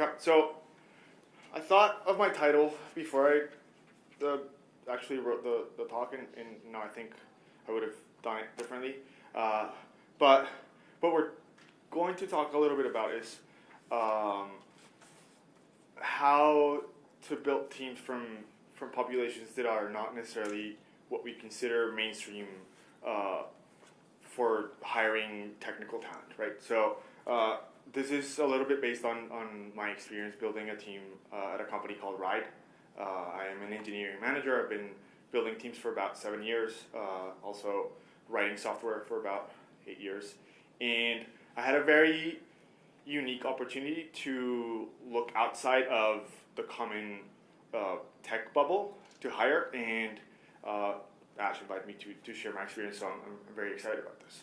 Okay, so I thought of my title before I actually wrote the, the talk, and, and know, I think I would have done it differently. Uh, but what we're going to talk a little bit about is um, how to build teams from from populations that are not necessarily what we consider mainstream uh, for hiring technical talent, right? So uh, this is a little bit based on, on my experience building a team uh, at a company called Ride. Uh, I am an engineering manager. I've been building teams for about seven years, uh, also writing software for about eight years. And I had a very unique opportunity to look outside of the common uh, tech bubble to hire, and uh, Ash invited me to, to share my experience, so I'm, I'm very excited about this.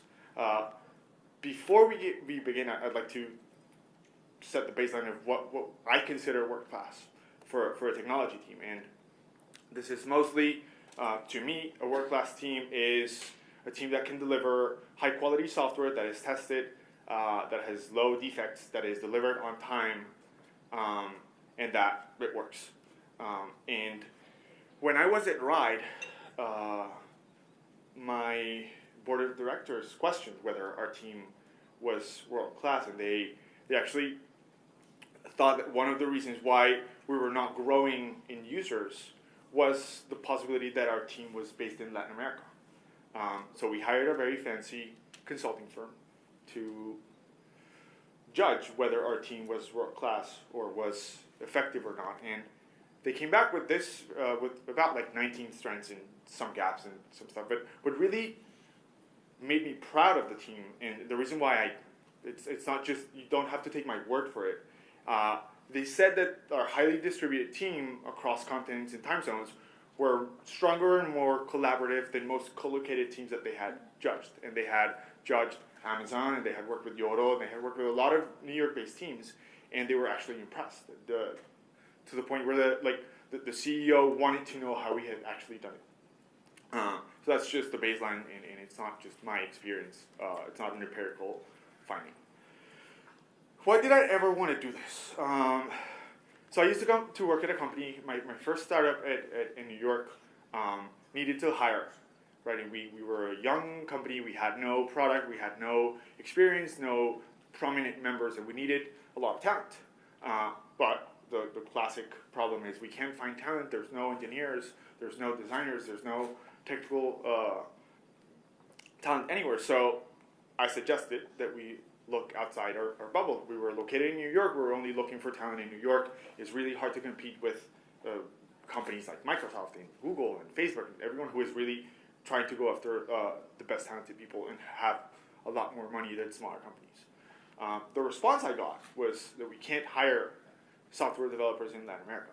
Before we, get, we begin, I'd like to set the baseline of what, what I consider work class for, for a technology team. And this is mostly, uh, to me, a work class team is a team that can deliver high quality software that is tested, uh, that has low defects, that is delivered on time, um, and that it works. Um, and when I was at Ride, uh, my board of directors questioned whether our team was world class, and they they actually thought that one of the reasons why we were not growing in users was the possibility that our team was based in Latin America. Um, so we hired a very fancy consulting firm to judge whether our team was world class or was effective or not, and they came back with this uh, with about like 19 strengths and some gaps and some stuff. But what really made me proud of the team, and the reason why I, it's it's not just you don't have to take my word for it. Uh, they said that our highly distributed team across continents and time zones were stronger and more collaborative than most co-located teams that they had judged. And they had judged Amazon, and they had worked with Yoro, and they had worked with a lot of New York-based teams, and they were actually impressed. The, to the point where the like the, the CEO wanted to know how we had actually done it. Uh, so that's just the baseline, and, and it's not just my experience. Uh, it's not an empirical finding. Why did I ever want to do this? Um, so I used to come to work at a company. My, my first startup at, at, in New York um, needed to hire. Right, and we, we were a young company. We had no product. We had no experience, no prominent members, and we needed a lot of talent. Uh, but the, the classic problem is we can't find talent. There's no engineers. There's no designers. There's no technical uh, talent anywhere. So I suggested that we look outside our, our, bubble. We were located in New York. We were only looking for talent in New York. It's really hard to compete with uh, companies like Microsoft and Google and Facebook and everyone who is really trying to go after uh, the best talented people and have a lot more money than smaller companies. Um, the response I got was that we can't hire software developers in Latin America.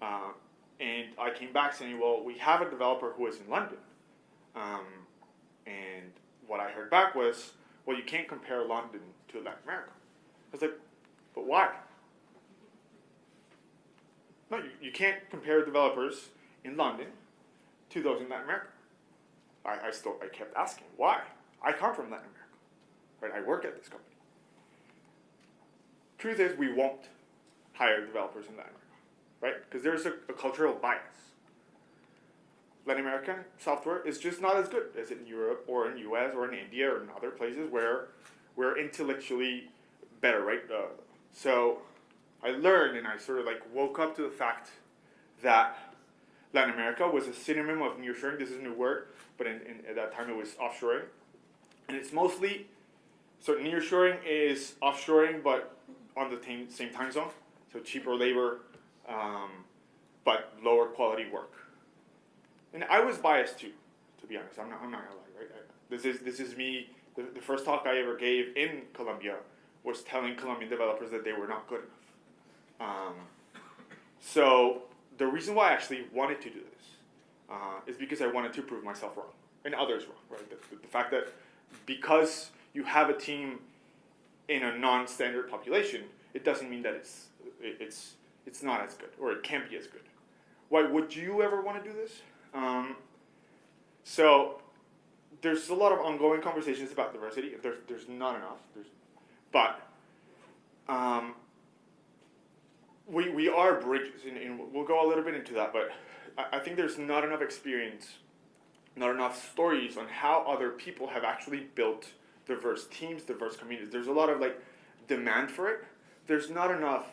Um, and I came back saying, well, we have a developer who is in London. Um, and what I heard back was, well, you can't compare London to Latin America. I was like, but why? No, you, you can't compare developers in London to those in Latin America. I, I still I kept asking, why? I come from Latin America. Right? I work at this company. Truth is we won't hire developers in Latin America right? Because there's a, a, cultural bias. Latin American software is just not as good as in Europe or in US or in India or in other places where we're intellectually better, right? Uh, so I learned and I sort of like woke up to the fact that Latin America was a synonym of nearshoring. This is a new word, but in, in, at that time it was offshoring. And it's mostly, so nearshoring is offshoring, but on the same, same time zone. So cheaper labor, um, but lower quality work. And I was biased too, to be honest. I'm not, I'm not gonna lie, right? I, this is this is me. The, the first talk I ever gave in Colombia was telling Colombian developers that they were not good enough. Um, so the reason why I actually wanted to do this uh, is because I wanted to prove myself wrong and others wrong, right? The, the, the fact that because you have a team in a non-standard population, it doesn't mean that it's it, it's it's not as good, or it can't be as good. Why would you ever want to do this? Um, so there's a lot of ongoing conversations about diversity. There's there's not enough. There's, but um, we, we are bridges, and, and we'll go a little bit into that, but I, I think there's not enough experience, not enough stories on how other people have actually built diverse teams, diverse communities. There's a lot of like demand for it. There's not enough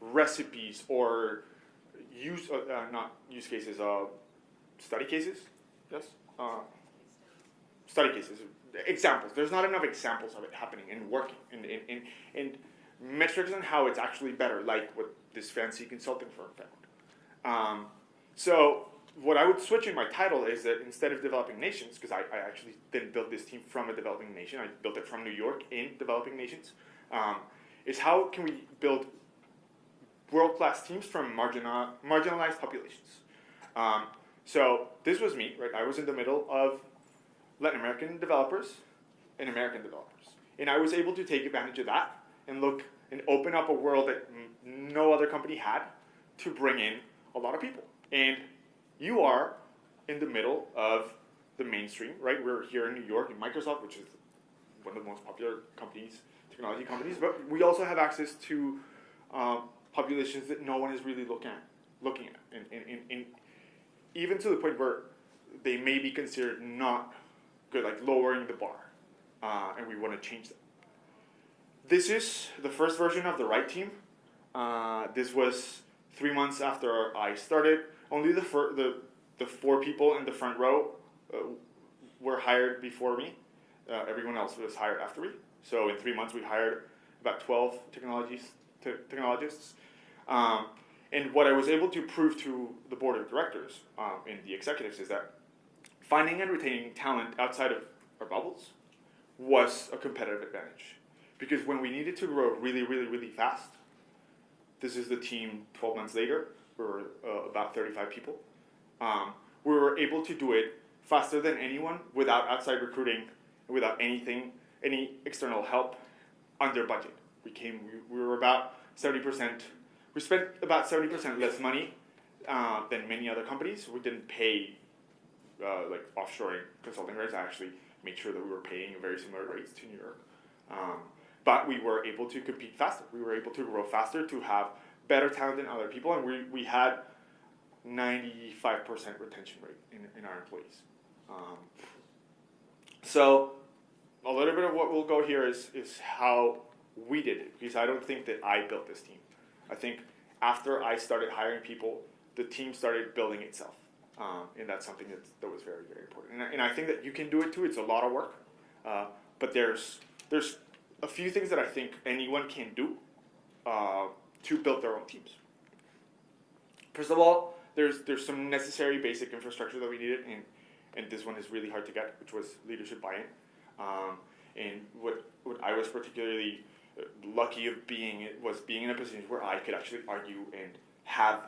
recipes or use, uh, uh, not use cases, uh, study cases, yes? Uh, study cases, examples. There's not enough examples of it happening and working and, and, and, metrics on how it's actually better, like what this fancy consulting firm found. Um, so what I would switch in my title is that instead of developing nations, because I, I actually didn't build this team from a developing nation, I built it from New York in developing nations, um, is how can we build world-class teams from marginal, marginalized populations. Um, so this was me, right? I was in the middle of Latin American developers and American developers. And I was able to take advantage of that and look and open up a world that no other company had to bring in a lot of people. And you are in the middle of the mainstream, right? We're here in New York in Microsoft, which is one of the most popular companies, technology companies, but we also have access to um, populations that no one is really looking at, looking at, and, and, and, and even to the point where they may be considered not good, like lowering the bar, uh, and we want to change that. This is the first version of the right team. Uh, this was three months after I started. Only the, the, the four people in the front row uh, were hired before me. Uh, everyone else was hired after me. So in three months, we hired about 12 technologies, te- technologists. Um, and what I was able to prove to the board of directors um, and the executives is that finding and retaining talent outside of our bubbles was a competitive advantage. Because when we needed to grow really, really, really fast, this is the team 12 months later, we were uh, about 35 people. Um, we were able to do it faster than anyone without outside recruiting, without anything, any external help, under budget. We came, we, we were about 70%, we spent about 70% less money uh, than many other companies. We didn't pay uh, like offshoring consulting rates. I actually made sure that we were paying very similar rates to New York. Um, but we were able to compete faster. We were able to grow faster, to have better talent than other people, and we, we had 95% retention rate in, in our employees. Um, so a little bit of what we'll go here is, is how we did it, because I don't think that I built this team. I think after I started hiring people, the team started building itself. Um, and that's something that, that was very, very important. And I, and I think that you can do it too. It's a lot of work. Uh, but there's, there's a few things that I think anyone can do uh, to build their own teams. First of all, there's, there's some necessary basic infrastructure that we needed, and, and this one is really hard to get, which was leadership buy-in. Um, and what, what I was particularly lucky of being was being in a position where I could actually argue and have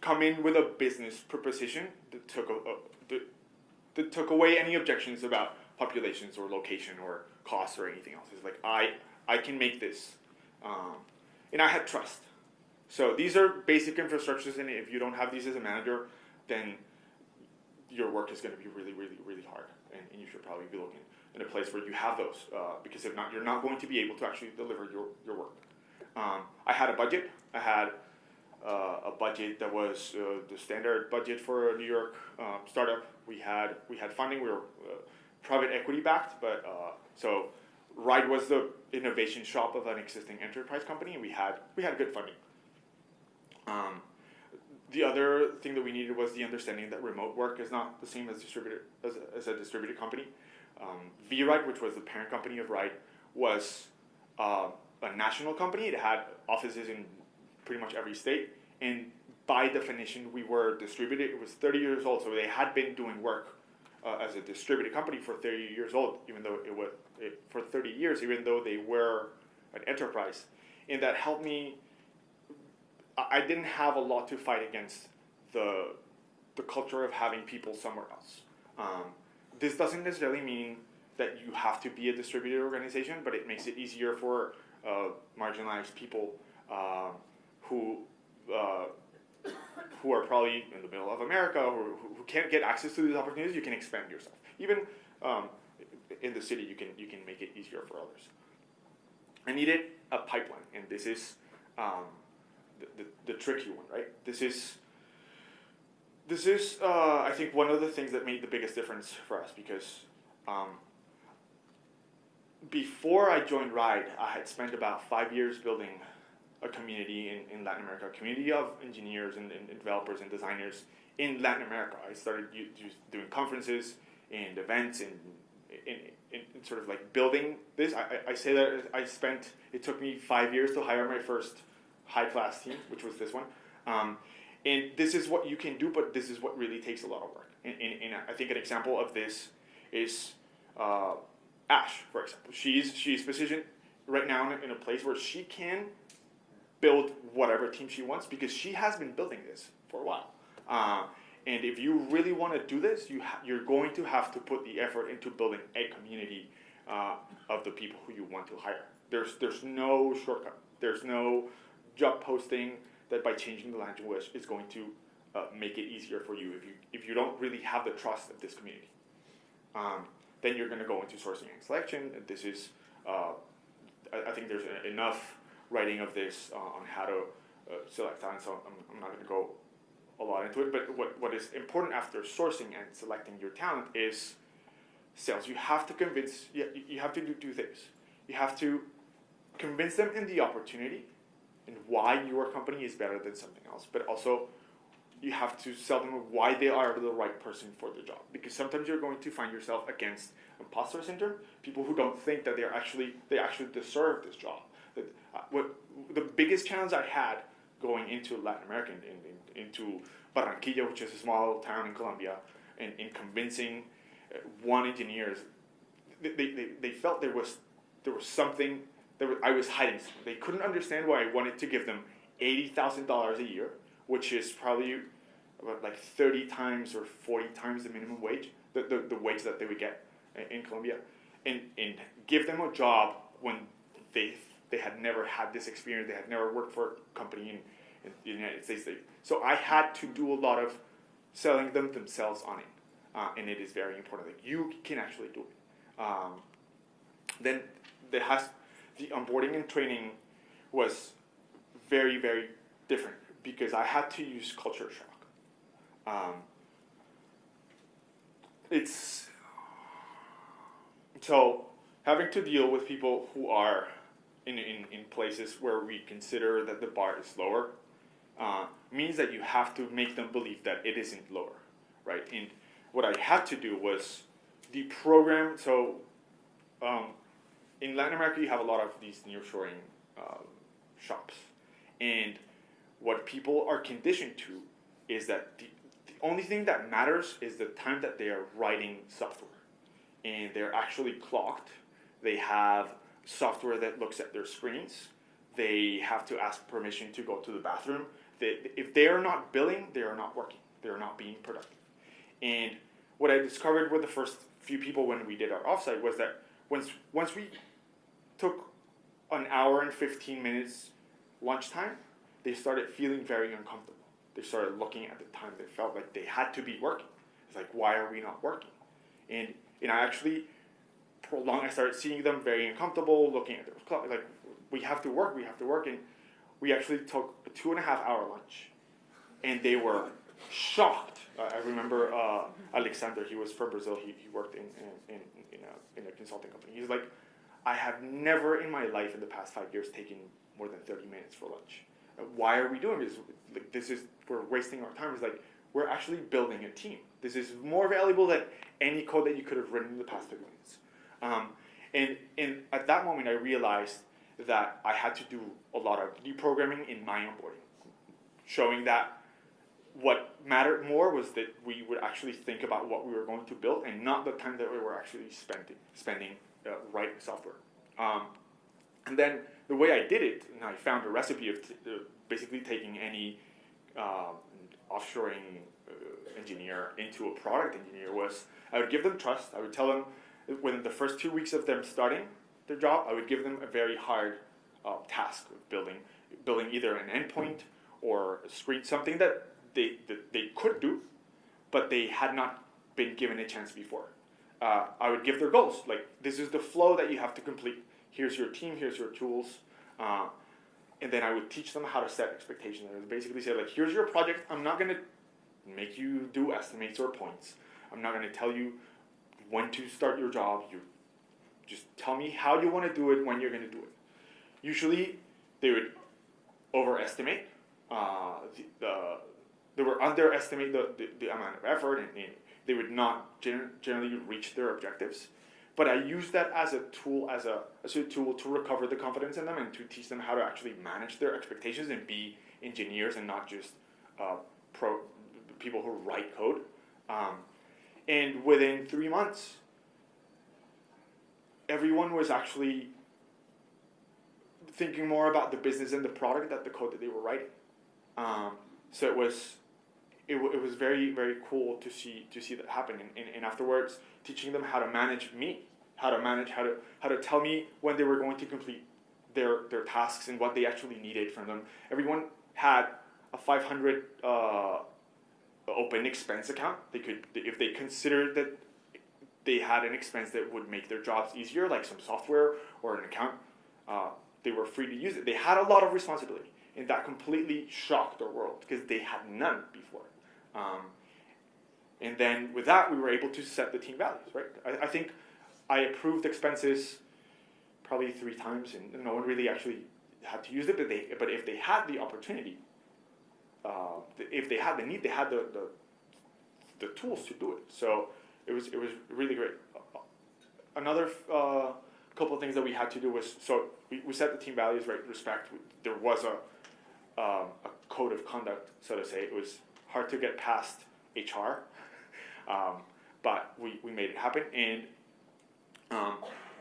come in with a business proposition that took a, a that, that took away any objections about populations or location or costs or anything else. It's like I I can make this, um, and I had trust. So these are basic infrastructures, and if you don't have these as a manager, then your work is going to be really, really, really hard, and, and you should probably be looking in a place where you have those, uh, because if not, you're not going to be able to actually deliver your, your work. Um, I had a budget. I had uh, a budget that was uh, the standard budget for a New York um, startup. We had we had funding. We were uh, private equity backed, but uh, so Ride was the innovation shop of an existing enterprise company, and we had we had good funding. Um, the other thing that we needed was the understanding that remote work is not the same as distributed as as a distributed company. Um, VRide, which was the parent company of Ride, was uh, a national company. It had offices in pretty much every state. And by definition, we were distributed. It was 30 years old, so they had been doing work uh, as a distributed company for 30 years old, even though it was it, for 30 years, even though they were an enterprise. And that helped me. I didn't have a lot to fight against the the culture of having people somewhere else. Um, this doesn't necessarily mean that you have to be a distributed organization, but it makes it easier for uh, marginalized people uh, who uh, who are probably in the middle of America or who, who can't get access to these opportunities, you can expand yourself. Even um, in the city, you can you can make it easier for others. I needed a pipeline, and this is um, the, the, the tricky one, right? This is this is uh, I think one of the things that made the biggest difference for us because um, before I joined Ride, I had spent about five years building a community in, in Latin America, a community of engineers and, and developers and designers in Latin America. I started doing conferences and events and sort of like building this. I, I say that I spent, it took me five years to hire my first high class team, which was this one. Um, and this is what you can do, but this is what really takes a lot of work. And, and, and I think an example of this is uh, Ash, for example. She's, she's positioned right now in a, place where she can build whatever team she wants because she has been building this for a while. Uh, and if you really want to do this, you you're going to have to put the effort into building a community uh, of the people who you want to hire. There's there's no shortcut. There's no job posting that by changing the language is going to uh, make it easier for you if you if you don't really have the trust of this community. Um, then you're going to go into sourcing and selection. This is uh, I, I, think there's enough writing of this uh, on how to uh, select talent, so I'm, I'm not going to go a lot into it, but what, what is important after sourcing and selecting your talent is sales. You have to convince, you, you have to do two things. You have to convince them in the opportunity and why your company is better than something else, but also you have to sell them why they are the right person for the job. Because sometimes you're going to find yourself against imposter syndrome, people who don't think that they're actually they actually deserve this job. That uh, what the biggest challenge I had going into Latin America, in, in, into Barranquilla, which is a small town in Colombia, and in convincing uh, one engineers, they, they, they felt there was there was something I was hiding. They couldn't understand why I wanted to give them eighty thousand dollars a year, which is probably about like thirty times or forty times the minimum wage, the, the, the wage that they would get in Colombia, and and give them a job when they they had never had this experience. They had never worked for a company in, in the United States. So I had to do a lot of selling them themselves on it. Uh, and it is very important that you can actually do it. Um, then there has the onboarding and training was very very different because I had to use culture shock. Um, it's so having to deal with people who are in, in, in places where we consider that the bar is lower uh, means that you have to make them believe that it isn't lower, right? And what I had to do was the program. So um, in Latin America, you have a lot of these nearshoring uh, shops, and what people are conditioned to is that the, the only thing that matters is the time that they are writing software, and they're actually clocked. They have software that looks at their screens. They have to ask permission to go to the bathroom. They, if they are not billing, they are not working. They are not being productive. And what I discovered with the first few people when we did our offsite was that once once we took an hour and 15 minutes lunchtime, they started feeling very uncomfortable. They started looking at the time. They felt like they had to be working. It's like, why are we not working? And and I actually prolonged. I started seeing them very uncomfortable, looking at their clock. Like, we have to work, we have to work. And we actually took a two and a half hour lunch. And they were shocked. Uh, I remember uh, Alexander, he was from Brazil, he, he worked in, in, in, in, a, in a consulting company. He's like, I have never in my life in the past five years taken more than 30 minutes for lunch. Uh, why are we doing this? Like, this is, we're wasting our time. It's like, we're actually building a team. This is more valuable than any code that you could have written in the past 30 minutes. Um, and, and at that moment, I realized that I had to do a lot of deprogramming in my onboarding, showing that what mattered more was that we would actually think about what we were going to build and not the time that we were actually spending spending uh, writing software. Um, and then the way I did it, and I found a recipe of uh, basically taking any uh, offshoring engineer into a product engineer was I would give them trust. I would tell them within the first two weeks of them starting their job, I would give them a very hard uh, task of building, building either an endpoint or a screen, something that they, that they could do, but they had not been given a chance before. Uh, I would give their goals, like this is the flow that you have to complete. Here's your team, here's your tools. Uh, and then I would teach them how to set expectations. I would basically say like, here's your project. I'm not gonna make you do estimates or points. I'm not gonna tell you when to start your job. You just tell me how you want to do it, when you're gonna do it. Usually, they would overestimate. Uh, the, the they were underestimate the, the, the amount of effort and, and they would not gen- generally reach their objectives. But I use that as a tool, as a, as a tool to recover the confidence in them and to teach them how to actually manage their expectations and be engineers and not just uh, pro people who write code. Um, and within three months, everyone was actually thinking more about the business and the product than the code that they were writing. Um, so it was it, w- it was very very cool to see to see that happen. And, and, and afterwards teaching them how to manage me how to manage how to how to tell me when they were going to complete their their tasks and what they actually needed from them. Everyone had a 500 uh, open expense account. They could if they considered that they had an expense that would make their jobs easier like some software or an account uh, they were free to use it. They had a lot of responsibility and that completely shocked their world because they had none before um, and then with that, we were able to set the team values, right? I, I think I approved expenses probably three times, and no one really actually had to use it. But they, but if they had the opportunity, uh, if they had the need, they had the, the, the tools to do it. So it was it was really great. Another uh, couple of things that we had to do was so we, we set the team values, right? Respect. There was a um, a code of conduct, so to say. It was hard to get past HR, um, but we, we made it happen, and um,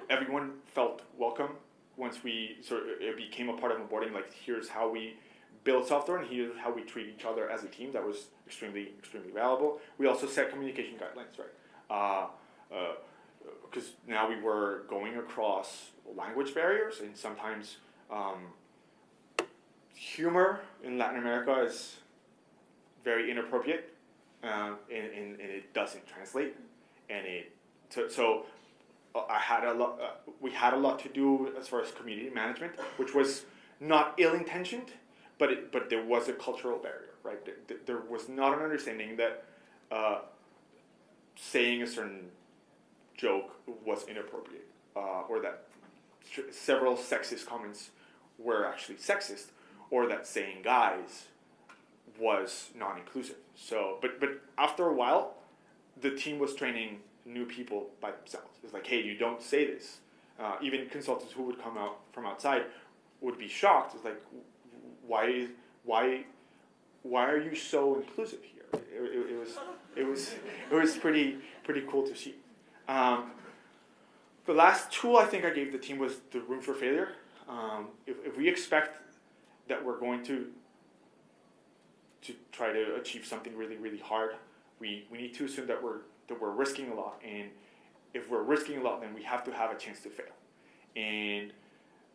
everyone felt welcome once we sort of, it became a part of onboarding. Like here's how we build software, and here's how we treat each other as a team. That was extremely extremely valuable. We also set communication guidelines, right? Because uh, uh, now we were going across language barriers, and sometimes um, humor in Latin America is very inappropriate, uh, and, and, and, it doesn't translate, and it so, so uh, I had a lot. Uh, we had a lot to do as far as community management, which was not ill intentioned, but it, but there was a cultural barrier, right? There, there was not an understanding that uh, saying a certain joke was inappropriate, uh, or that several sexist comments were actually sexist, or that saying guys was non-inclusive. So, but but after a while, the team was training new people by themselves. It's like, hey, you don't say this. Uh, even consultants who would come out from outside would be shocked. It's like, why why why are you so inclusive here? It, it, it was it was it was pretty pretty cool to see. Um, the last tool I think I gave the team was the room for failure. Um, if, if we expect that we're going to to try to achieve something really, really hard, we, we need to assume that we're that we're risking a lot. And if we're risking a lot, then we have to have a chance to fail. And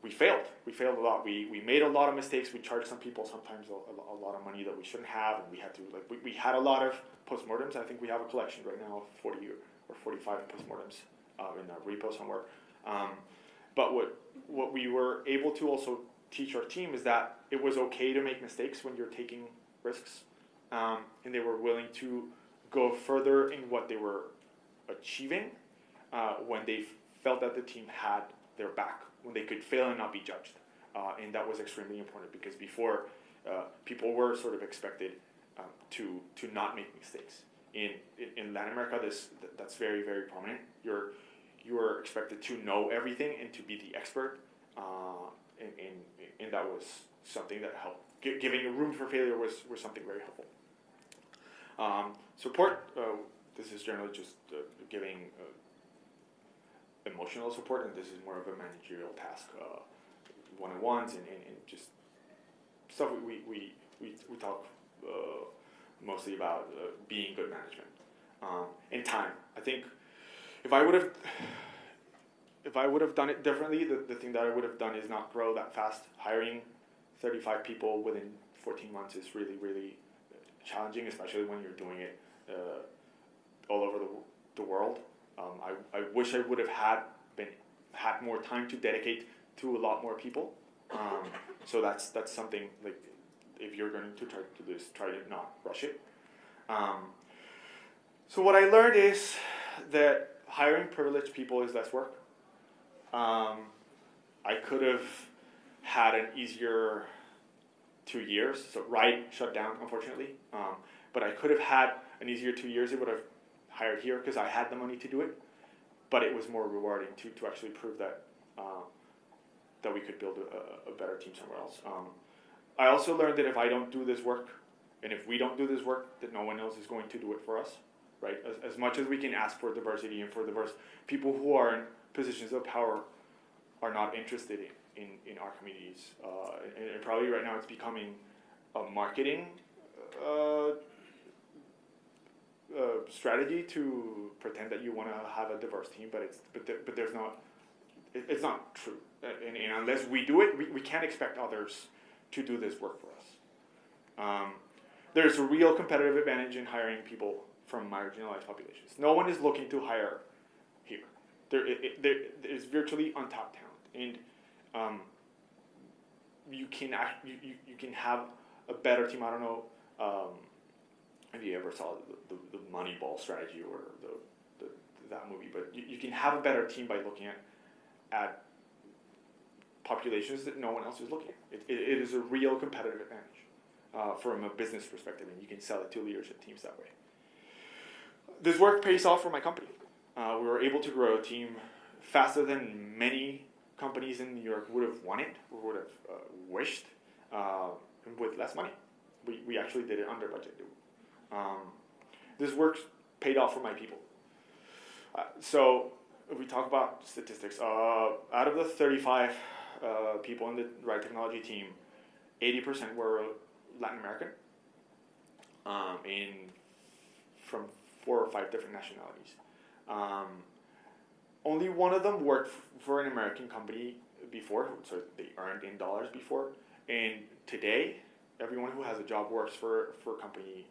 we failed. We failed a lot. We, we made a lot of mistakes. We charged some people sometimes a, a, lot of money that we shouldn't have, and we had to like we, we had a lot of postmortems. I think we have a collection right now of forty or forty five postmortems uh, in a repo somewhere. Um, but what what we were able to also teach our team is that it was okay to make mistakes when you're taking risks, um, and they were willing to go further in what they were achieving uh, when they felt that the team had their back, when they could fail and not be judged. Uh, and that was extremely important because before uh, people were sort of expected um, to to not make mistakes. In, in, in Latin America, this that's very very prominent. You're you are expected to know everything and to be the expert, uh, and, and and that was something that helped giving room for failure was, was something very helpful. Um, support, uh, this is generally just uh, giving uh, emotional support, and this is more of a managerial task, uh, one-on-ones and, and, and, just stuff we, we, we, we talk uh, mostly about uh, being good management. Um, and time. I think if I would have if I would have done it differently, the, the thing that I would have done is not grow that fast. Hiring 35 people within 14 months is really, really challenging, especially when you're doing it uh, all over the, the world. Um, I, I wish I would have had been had more time to dedicate to a lot more people Um, so that's that's something like if you're going to try to do this, try to not rush it. Um, so what I learned is that hiring privileged people is less work. Um, I could have had an easier two years. So Ride shut down, unfortunately. Um, but I could have had an easier two years. It would have hired here because I had the money to do it. But it was more rewarding to, to actually prove that uh, that we could build a, a better team somewhere else. Um, I also learned that if I don't do this work, and if we don't do this work, that no one else is going to do it for us, right? As, as much as we can ask for diversity and for diverse people who are in positions of power are not interested in, in, in our communities. Uh, and, and probably right now it's becoming a marketing uh, uh, strategy to pretend that you want to have a diverse team, but it's but, but there's not. It, it's not true, and, and unless we do it, we, we can't expect others to do this work for us. Um, there's a real competitive advantage in hiring people from marginalized populations. No one is looking to hire here. There, it, it, there is virtually untapped talent, and um, you can act, you, you, you can have a better team. I don't know um, if you ever saw the, the, the Moneyball strategy or the, the that movie, but you, you can have a better team by looking at at populations that no one else is looking at. It, it, it is a real competitive advantage uh, from a business perspective, and you can sell it to leadership teams that way. This work pays off for my company. Uh, we were able to grow a team faster than many companies in New York would have wanted or would have uh, wished uh, with less money. We, we actually did it under budget. Um, this work paid off for my people. Uh, so if we talk about statistics, uh, out of the 35 uh, people in the Ride Technology team, 80% were Latin American, um, in from four or five different nationalities. Um, only one of them worked for an American company before, so they earned in dollars before. And today, everyone who has a job works for, for a company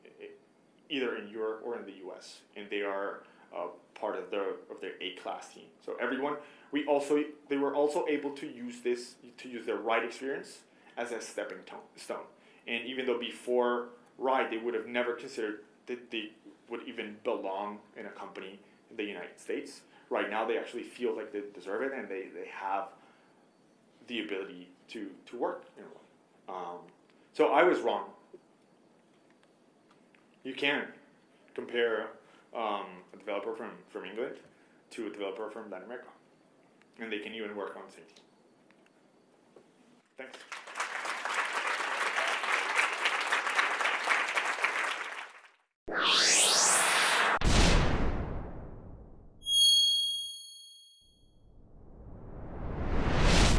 either in Europe or in the U.S. and they are uh, part of the of their A class team. So everyone, we also they were also able to use this to use their ride experience as a stepping stone. And even though before ride they would have never considered that they would even belong in a company in the United States, right now they actually feel like they deserve it and they, they have the ability to, to work in a way. Um, so I was wrong. You can compare um, a developer from, from England to a developer from Latin America, and they can even work on the same team. Thanks.